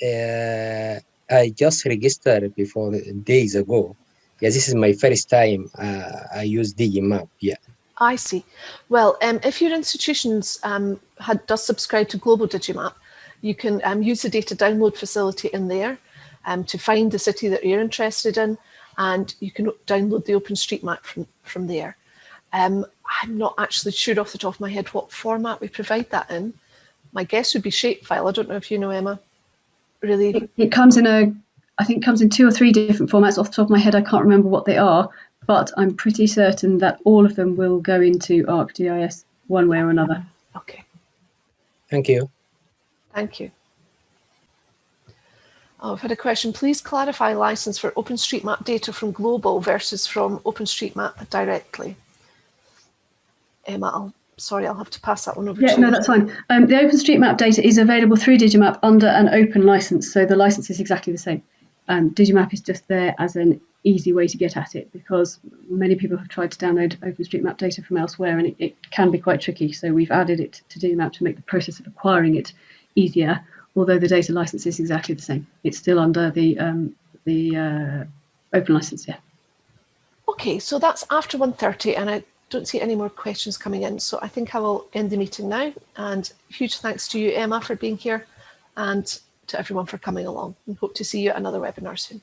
Uh, I just registered before days ago. Yeah, this is my first time uh, I use Digimap. Yeah.
I see. Well, um, if your institutions um, had, does subscribe to Global Digimap, you can um, use the data download facility in there um, to find the city that you're interested in, and you can download the OpenStreetMap from, from there. Um, I'm not actually sure off the top of my head what format we provide that in. My guess would be shapefile. I don't know if you know, Emma. Really?
It, it comes in a, I think comes in two or three different formats. Off the top of my head, I can't remember what they are, but I'm pretty certain that all of them will go into ArcGIS one way or another.
Okay.
Thank you.
Thank you. Oh, I've had a question. Please clarify license for OpenStreetMap data from Global versus from OpenStreetMap directly. Emma, I'll, sorry, I'll have to pass that one over
yeah,
to you.
no, that's fine. Um, the OpenStreetMap data is available through Digimap under an open license, so the license is exactly the same. Um, Digimap is just there as an easy way to get at it because many people have tried to download OpenStreetMap data from elsewhere and it, it can be quite tricky. So we've added it to Digimap to make the process of acquiring it easier although the data license is exactly the same. It's still under the um, the uh, open license, yeah.
Okay, so that's after 1.30 and I don't see any more questions coming in. So I think I will end the meeting now. And huge thanks to you, Emma, for being here and to everyone for coming along. And hope to see you at another webinar soon.